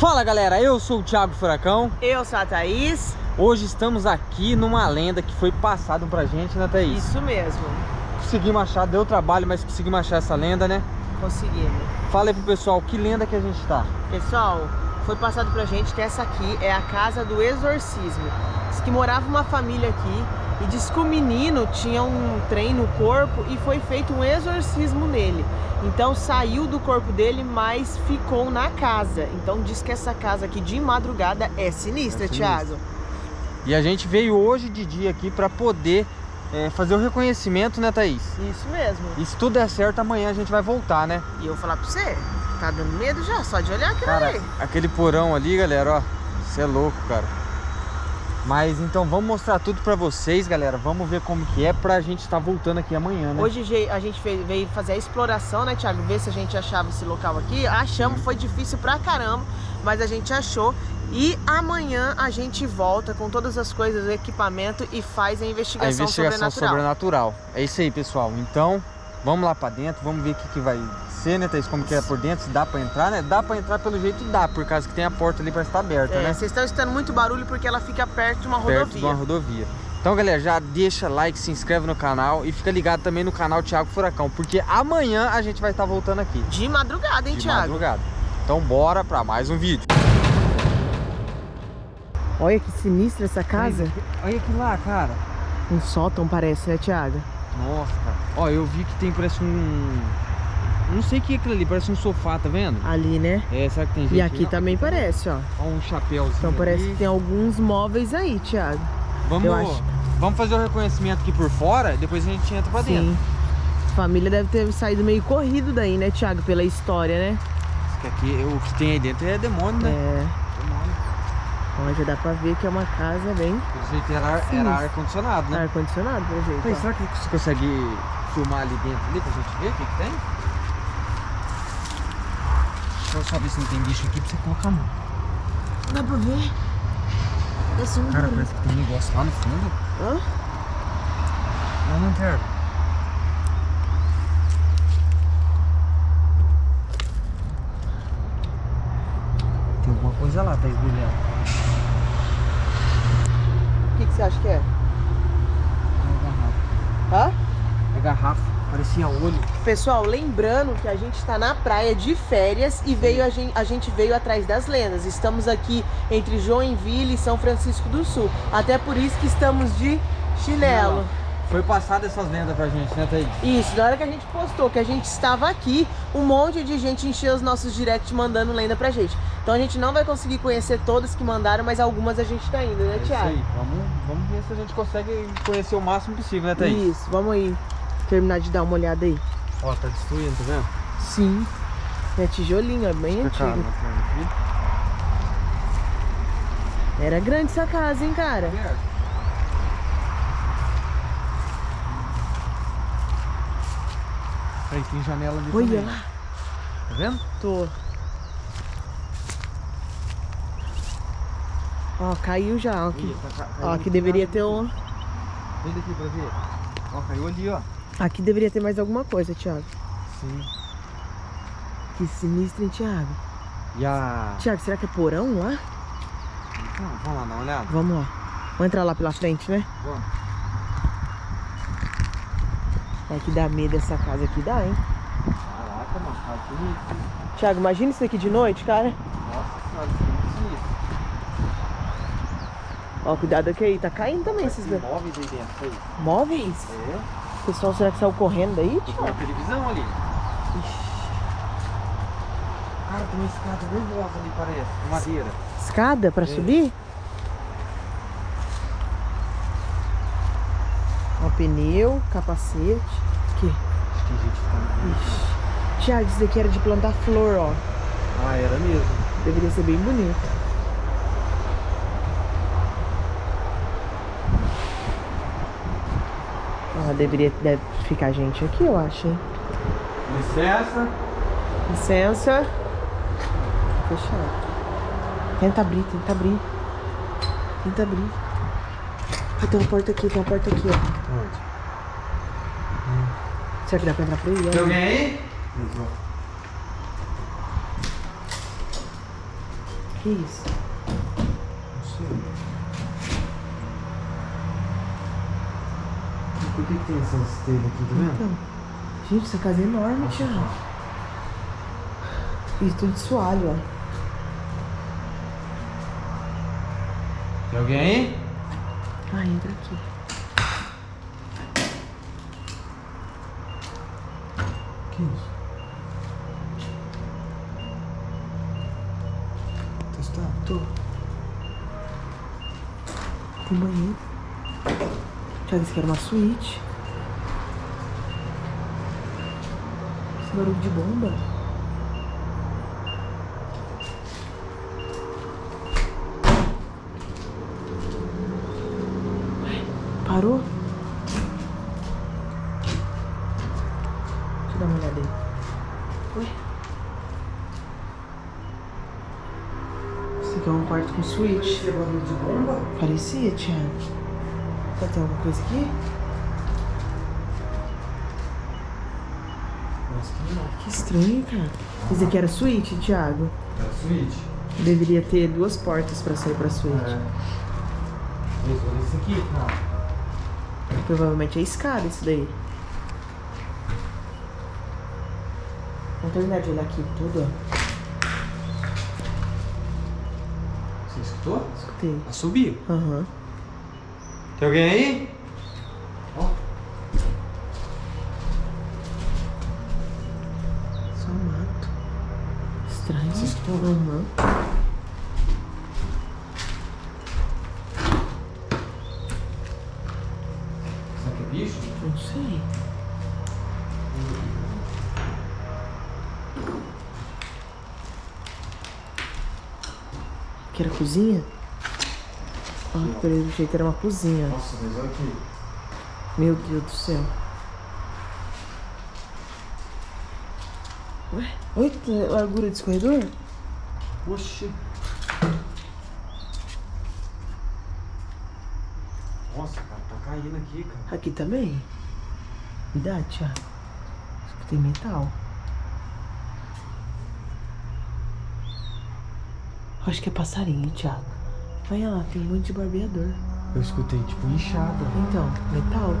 Fala galera, eu sou o Thiago Furacão. Eu sou a Thaís. Hoje estamos aqui numa lenda que foi passada pra gente, né Thaís? Isso mesmo. Conseguimos achar, deu trabalho, mas conseguimos achar essa lenda, né? Conseguimos. Fala aí pro pessoal, que lenda que a gente tá? Pessoal, foi passado pra gente que essa aqui é a casa do exorcismo. Diz que morava uma família aqui e diz que o menino tinha um trem no corpo e foi feito um exorcismo nele. Então saiu do corpo dele, mas ficou na casa. Então diz que essa casa aqui de madrugada é sinistra, é Thiago. E a gente veio hoje de dia aqui para poder é, fazer o reconhecimento, né, Thaís? Isso mesmo. E se tudo der certo, amanhã a gente vai voltar, né? E eu vou falar pra você, tá dando medo já, só de olhar aquilo cara, ali. aquele porão ali, galera, ó, você é louco, cara. Mas então vamos mostrar tudo pra vocês, galera. Vamos ver como que é pra gente estar tá voltando aqui amanhã, né? Hoje a gente veio fazer a exploração, né, Thiago? Ver se a gente achava esse local aqui. Achamos, foi difícil pra caramba, mas a gente achou. E amanhã a gente volta com todas as coisas, o equipamento e faz a investigação, a investigação sobrenatural. sobrenatural. É isso aí, pessoal. Então, vamos lá pra dentro, vamos ver o que, que vai ser, né, Thaís? Como que é por dentro, se dá pra entrar, né? Dá pra entrar pelo jeito dá, por causa que tem a porta ali pra estar aberta, é, né? Vocês estão escutando muito barulho porque ela fica perto de uma rodovia. Perto de uma rodovia. Então, galera, já deixa like, se inscreve no canal e fica ligado também no canal Thiago Furacão, porque amanhã a gente vai estar voltando aqui. De madrugada, hein, de Thiago? De madrugada. Então, bora pra mais um vídeo. Olha que sinistra essa casa. Olha aqui lá, cara. Um sótão parece, né, Thiago? Nossa, cara. Ó, eu vi que tem, parece um não sei o que é aquilo ali, parece um sofá, tá vendo? Ali, né? É, será que tem gente? E aqui também parece, ó. Ó, um chapéuzinho Então parece ali. que tem alguns móveis aí, Thiago. Vamos, acho... vamos fazer o reconhecimento aqui por fora, depois a gente entra pra Sim. dentro. Família deve ter saído meio corrido daí, né, Thiago? Pela história, né? Que aqui, o que tem aí dentro é demônio, né? É. Ó, já dá pra ver que é uma casa bem... Pelo jeito era, era ar-condicionado, né? Ar-condicionado, pelo jeito. Então, será que você consegue filmar ali dentro ali pra gente ver o que, que tem? Deixa eu só ver se não tem bicho aqui pra você colocar a mão. Dá pra ver? Esse um Cara, parece que tem um negócio lá no fundo. Hã? Lá no inverno. Tem alguma coisa lá, tá esbulhando. O que, que você acha que é? É garrafa. Hã? É garrafa. Parecia olho. Pessoal, lembrando que a gente está na praia de férias e veio a gente, a gente veio atrás das lendas. Estamos aqui entre Joinville e São Francisco do Sul. Até por isso que estamos de chinelo. Foi passada essas lendas pra gente, né, Thaís? Isso, na hora que a gente postou que a gente estava aqui, um monte de gente encheu os nossos directs mandando lenda pra gente. Então a gente não vai conseguir conhecer todas que mandaram, mas algumas a gente tá indo, né, é Thiago? Isso aí. Vamos, vamos ver se a gente consegue conhecer o máximo possível, né, Thaís? Isso, vamos aí terminar de dar uma olhada aí. Ó, tá destruindo, tá vendo? Sim. É tijolinho, é bem antigo. Era grande essa casa, hein, cara? É. Aí tem janela ali Olha também. lá. Tá vendo? Tô. Ó, caiu já. Ó, aqui, tá, ó, aqui deveria ter um... Vem daqui pra ver. Ó, caiu ali, ó. Aqui deveria ter mais alguma coisa, Thiago. Sim. Que sinistro, hein, Thiago? E a... Thiago, será que é porão lá? Então, vamos lá dar uma olhada? Vamos lá. Vamos entrar lá pela frente, né? Vamos. É que dá medo essa casa aqui, dá, hein? Caraca, mano, tá bonito. Thiago, imagina isso aqui de noite, cara. Nossa senhora, isso é. Ó, cuidado aqui aí, tá caindo também esses... Móveis aí dentro, aí. Móveis? É. O pessoal, será que saiu correndo daí, tio? Tem televisão ali. Ixi. Cara, tem uma escada nervosa ali, parece. De madeira. Escada pra é. subir? Pneu, capacete. Acho que tem gente ficando. Ixi. Tiago, isso daqui era de plantar flor, ó. Ah, era mesmo. Deveria ser bem bonito. Ó, deveria deve ficar gente aqui, eu acho, hein? Licença. Licença. Fechado. Tenta abrir, tenta abrir. Tenta abrir. Ah, tem uma porta aqui, tem uma porta aqui, ó. Onde? Hum. Será que dá pra entrar por aí? Tem alguém aí? Que isso? Não sei. Por que, que tem essas telhas aqui, tá vendo? Então, gente, essa casa é enorme, Thiago. E tudo de soalho, ó. Tem alguém aí? Ah, entra aqui. Que? Testar? Tô. Tem banheiro. Thiago, isso aqui era uma suíte. Esse barulho de bomba. Parou? Deixa eu dar uma olhada aí. Ué? Esse aqui é um quarto com suíte. Tem? Parecia, Thiago. Pode ter alguma coisa aqui? Que estranho, cara. Esse aqui era suíte, Thiago. Era suíte? Deveria ter duas portas pra sair pra suíte. É. Esse aqui. Não. Provavelmente é escada isso daí. Vamos terminar de olhar aqui tudo, ó. Você escutou? Escutei. Assobio. Aham. Tem alguém aí? Ó. Só mato. Estranho. Você escutou? Aham. Será que é bicho? Não sei. Que era cozinha? Ah, pelo jeito era uma cozinha. Nossa, mas olha aqui. Meu Deus do céu. Ué? Oi, tem largura desse corredor? Oxi. Nossa, cara, tá caindo aqui, cara. Aqui também? Cuidado, Thiago. Isso aqui tem metal. Acho que é passarinho, Thiago. Olha lá, tem um monte de barbeador. Eu escutei tipo inchada. Então, metal.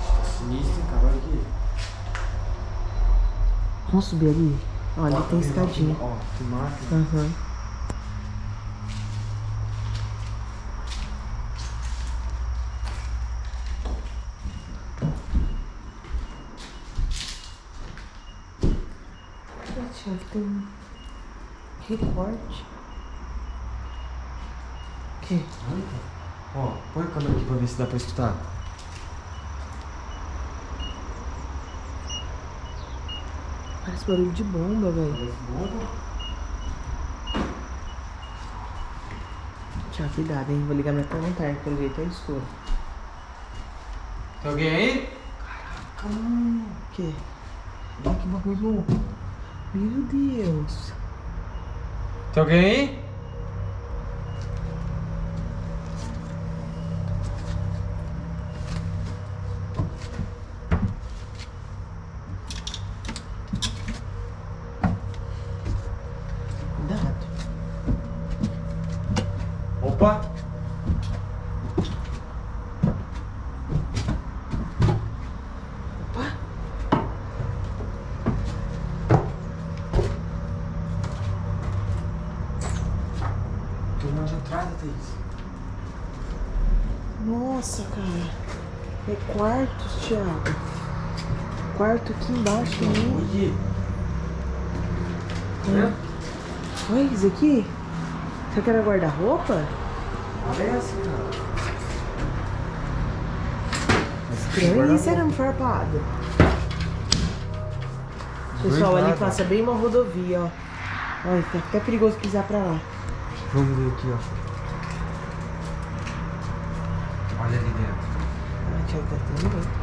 Tá sinistro, cara. Olha aqui. Vamos subir ali? Olha, Ó, ali tem escadinha. Ó, tem máquina. Aham. Tiago, tem um quê? Olha, cara. Ó, põe a câmera aqui pra ver se dá pra escutar. Parece barulho de bomba, velho. Parece bomba. Tiago, cuidado, hein? Vou ligar minha lanterna, pelo jeito é escuro. Tem alguém aí? Caraca, mano. O quê? Olha que bagulho. Meu Deus. Tem alguém aí? Cuidado. Opa! Opa. Monte de entrada, Thaís. Nossa, cara. É quartos, Thiago. Quarto aqui embaixo também. Aqui. Tá vendo? Olha isso aqui. Será que era guarda-roupa? Parece, cara. Estranho. Isso era um farpado. Pessoal, ali passa bem uma rodovia, ó. Olha, tá até perigoso pisar pra lá. Vamos ver aqui, ó. Olha ali dentro. Ah, tá tendo medo.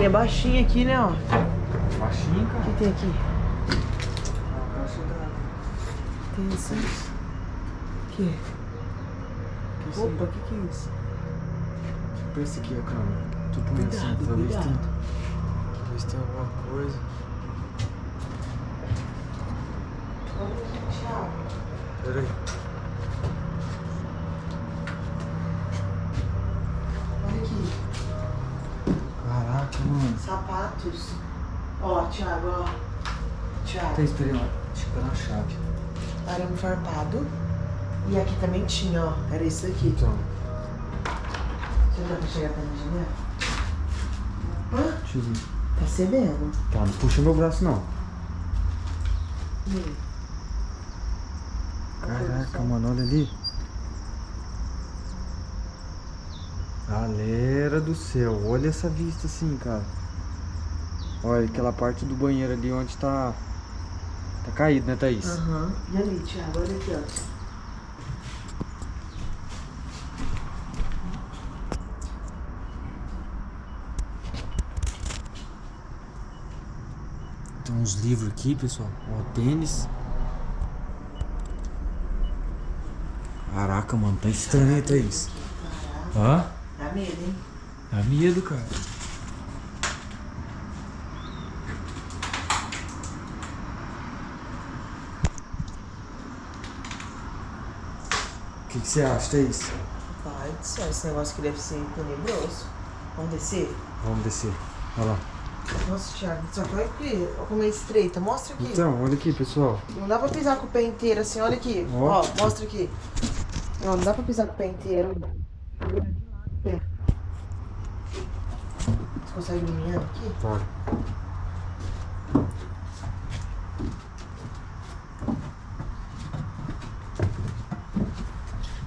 E é baixinho aqui, né, ó. Baixinho, O cara. que tem aqui? Ah, caixa d'água. Tem assim. O? Que isso Opa, o que que é isso? Pra esse aqui, a câmera. Tô põe assim, pra ver se tem. Alguma coisa. Pera aí. Olha aqui. Caraca, mano. Sapatos. Ó, Thiago, ó. Thiago. Tá esperando, tá na chave. Arame farpado. E aqui também tinha, ó. Era esse daqui. Então, Você dá pra chegar pra mim, né? Hã? deixa eu ver. Tá cedendo. Tá, não puxa meu braço não. Caraca, mano, olha ali. Galera do céu, olha essa vista assim, cara. Olha aquela parte do banheiro ali onde tá. Tá caído, né, Thaís? Aham. E ali, Thiago, olha aqui, ó. Tem uns livros aqui, pessoal. Ó, tênis. Caraca, mano, tá estranho, hein, Thaís? Hã? Dá medo, hein? Dá medo, cara. O que, que você acha, Thaís? Pai do céu, esse negócio aqui deve ser tenebroso. Vamos descer? Vamos descer. Olha lá. Nossa, Thiago, só olha aqui. Olha como é estreita. Mostra aqui. Então, olha aqui, pessoal. Não dá pra pisar com o pé inteiro assim, olha aqui. Ó. Ó, mostra aqui. Não, não dá pra pisar com o pé inteiro. Pé. Você consegue iluminar aqui? Tá.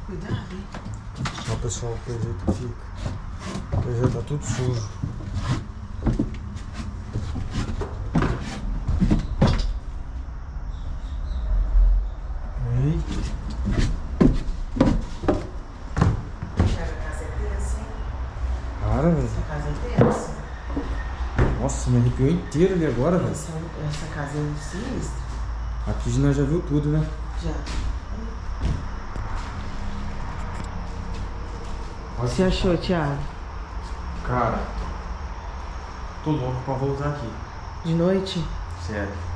Cuidado, hein? Ó, pessoal, que jeito que fica. Que já tá tudo sujo. Ei, Thiago, a casa é tensa, hein? para, velho. Essa casa é tensa. Nossa, me arrepiou inteiro ali agora, velho. Essa, essa casa é sinistra. Aqui nós já viu tudo, né? Já. Olha Você achou, Thiago? Cara, tô louco pra voltar aqui. De noite? Sério.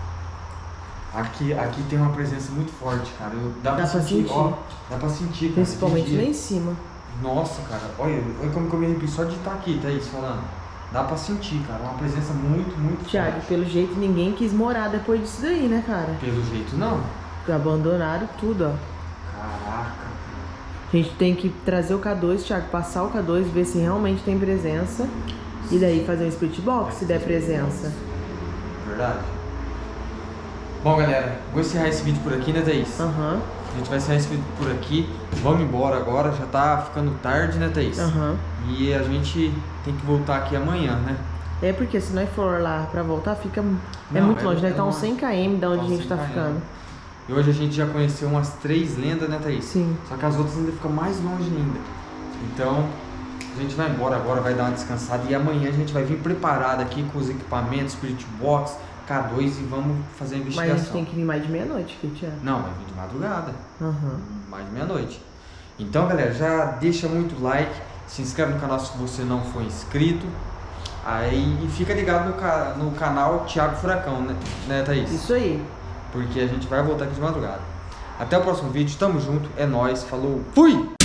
Aqui, aqui tem uma presença muito forte, cara. Eu, dá, Dá pra sentir. Ó, dá pra sentir, cara. Principalmente lá em cima. Nossa, cara. Olha, olha como que eu me arrepio só de estar aqui, Thaís, falando. Dá pra sentir, cara. Uma presença muito, muito Thiago, forte. pelo jeito ninguém quis morar depois disso daí, né, cara? Pelo jeito, não. Abandonaram tudo, ó. Caraca. A gente tem que trazer o K2, Thiago, passar o K2, ver se realmente tem presença. E daí fazer um split box se der presença. Verdade. Bom, galera, vou encerrar esse vídeo por aqui, né, Thaís? Aham, A gente vai encerrar esse vídeo por aqui. Vamos embora agora, já tá ficando tarde, né, Thaís? aham. E a gente tem que voltar aqui amanhã, né? É porque se nós for lá pra voltar, fica. é Não, muito é- longe, deve é estar uns longe. 100 km da onde Tá a gente 100 tá km. ficando. E hoje a gente já conheceu umas três lendas, né, Thaís? Sim. Só que as outras ainda ficam mais longe ainda. Então, a gente vai embora agora, vai dar uma descansada. E amanhã a gente vai vir preparado aqui com os equipamentos, Spirit Box, K2 e vamos fazer a Mas a investigação. gente tem que vir mais de meia-noite Thiago. Não, vai vir de madrugada. Aham. mais de meia-noite. Então, galera, já deixa muito like, se inscreve no canal se você não for inscrito. Aí e fica ligado no, no canal Thiago Furacão, né, né, Thaís? Isso aí. Porque a gente vai voltar aqui de madrugada. Até o próximo vídeo, tamo junto, é nóis, falou, fui!